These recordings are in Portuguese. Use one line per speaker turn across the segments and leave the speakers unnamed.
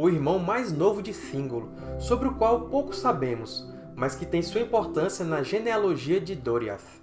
o irmão mais novo de Thingol, sobre o qual pouco sabemos, mas que tem sua importância na genealogia de Doriath.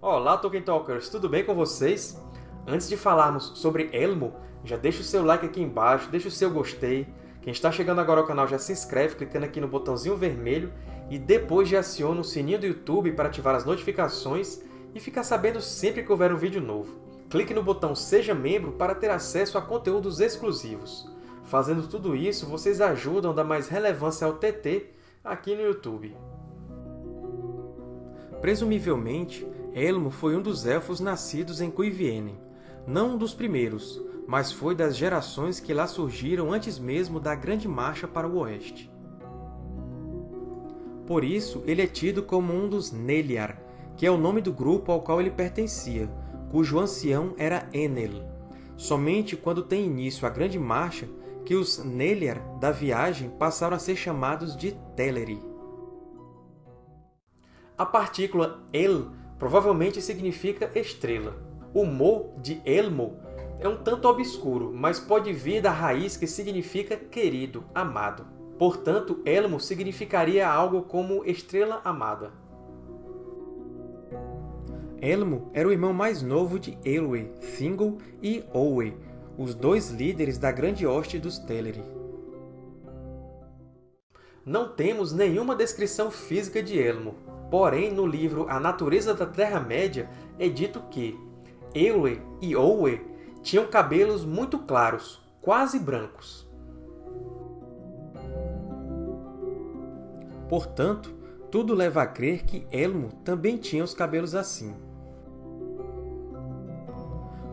Olá, Tolkien Talkers! Tudo bem com vocês? Antes de falarmos sobre Elmo, já deixa o seu like aqui embaixo, deixa o seu gostei. Quem está chegando agora ao canal já se inscreve clicando aqui no botãozinho vermelho e depois já aciona o sininho do YouTube para ativar as notificações e ficar sabendo sempre que houver um vídeo novo. Clique no botão Seja Membro para ter acesso a conteúdos exclusivos. Fazendo tudo isso, vocês ajudam a dar mais relevância ao TT aqui no YouTube. Presumivelmente, Elmo foi um dos Elfos nascidos em Cuivienen. Não um dos primeiros, mas foi das gerações que lá surgiram antes mesmo da Grande Marcha para o Oeste. Por isso, ele é tido como um dos Neliar, que é o nome do grupo ao qual ele pertencia, cujo ancião era Enel. Somente quando tem início a Grande Marcha que os Neliar da viagem passaram a ser chamados de Teleri. A partícula El provavelmente significa estrela. O mo de Elmo é um tanto obscuro, mas pode vir da raiz que significa querido, amado. Portanto, Elmo significaria algo como estrela amada. Elmo era o irmão mais novo de Elwë, Thingol e Olwë, os dois líderes da Grande Hoste dos Teleri. Não temos nenhuma descrição física de Elmo, Porém, no livro A Natureza da Terra-média é dito que Ewe e Owe tinham cabelos muito claros, quase brancos. Portanto, tudo leva a crer que Elmo também tinha os cabelos assim.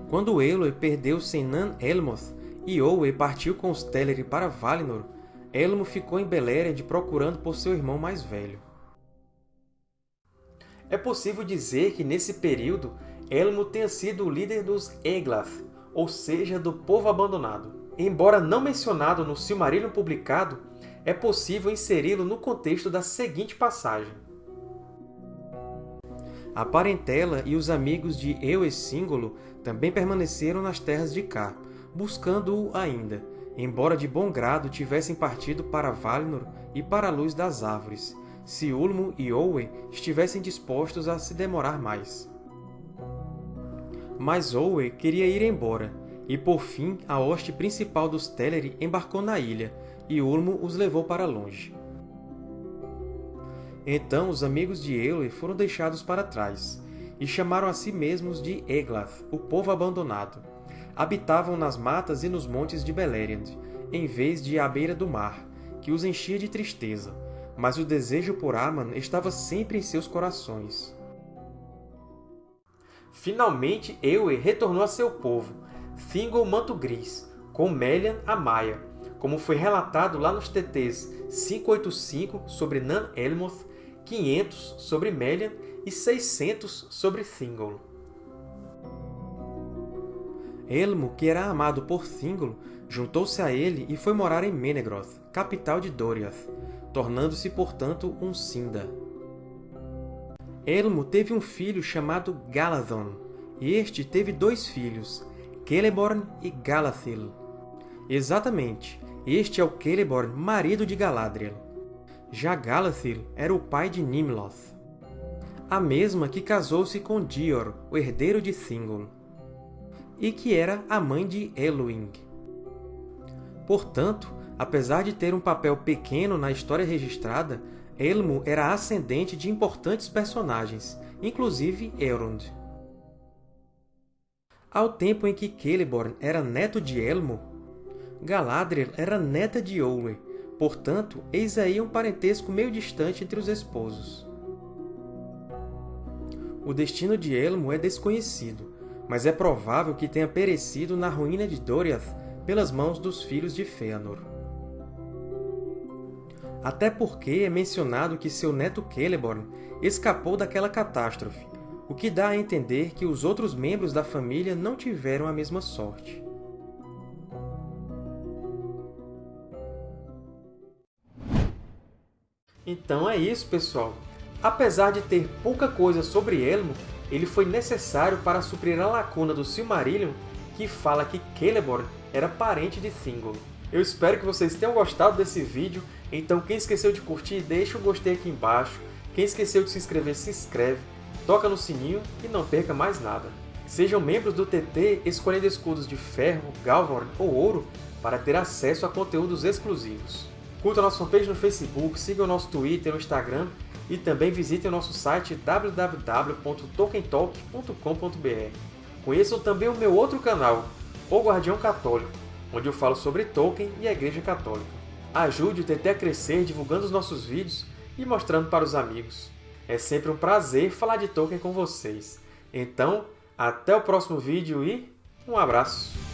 Quando Eloy perdeu sem Nan Elmoth e Owe partiu com os Teleri para Valinor, Elmo ficou em Beleriand procurando por seu irmão mais velho. É possível dizer que, nesse período, Elmo tenha sido o líder dos Eglath, ou seja, do povo abandonado. Embora não mencionado no Silmarillion publicado, é possível inseri-lo no contexto da seguinte passagem. A parentela e os amigos de Eowyn também permaneceram nas terras de Cá, buscando-o ainda, embora de bom grado tivessem partido para Valinor e para a Luz das Árvores, se Ulmo e Owen estivessem dispostos a se demorar mais. Mas Owen queria ir embora, e por fim a hoste principal dos Teleri embarcou na ilha, e Ulmo os levou para longe. Então os amigos de Eowyn foram deixados para trás, e chamaram a si mesmos de Eglath, o povo abandonado. Habitavam nas matas e nos montes de Beleriand, em vez de à beira do mar, que os enchia de tristeza, mas o desejo por Arman estava sempre em seus corações. Finalmente, Ewe retornou a seu povo, Thingol Manto Gris, com Melian a Maia, como foi relatado lá nos TTs 585 sobre Nan Elmoth, 500 sobre Melian e 600 sobre Thingol. Elmo, que era amado por Thingol, juntou-se a ele e foi morar em Menegroth, capital de Doriath, tornando-se, portanto, um Sinda. Elmo teve um filho chamado Galadhon, e este teve dois filhos, Celeborn e Galathil. Exatamente, este é o Celeborn, marido de Galadriel. Já Galathil era o pai de Nimloth, a mesma que casou-se com Dior, o herdeiro de Thingol, e que era a mãe de Elwing. Portanto, Apesar de ter um papel pequeno na história registrada, Elmo era ascendente de importantes personagens, inclusive Elrond. Ao tempo em que Celeborn era neto de Elmo, Galadriel era neta de Olwe, portanto, eis aí um parentesco meio distante entre os esposos. O destino de Elmo é desconhecido, mas é provável que tenha perecido na ruína de Doriath pelas mãos dos filhos de Fëanor até porque é mencionado que seu neto Celeborn escapou daquela catástrofe, o que dá a entender que os outros membros da família não tiveram a mesma sorte. Então é isso, pessoal! Apesar de ter pouca coisa sobre Elmo, ele foi necessário para suprir a lacuna do Silmarillion que fala que Celeborn era parente de Thingol. Eu espero que vocês tenham gostado desse vídeo, então quem esqueceu de curtir, deixa o gostei aqui embaixo, quem esqueceu de se inscrever, se inscreve, toca no sininho e não perca mais nada. Sejam membros do TT escolhendo escudos de ferro, galvorn ou ouro para ter acesso a conteúdos exclusivos. Curta nossa fanpage no Facebook, siga o nosso Twitter e Instagram e também visite o nosso site www.tolkientalk.com.br. Conheçam também o meu outro canal, O Guardião Católico, onde eu falo sobre Tolkien e a Igreja Católica. Ajude o TT a crescer divulgando os nossos vídeos e mostrando para os amigos. É sempre um prazer falar de Tolkien com vocês. Então, até o próximo vídeo e um abraço!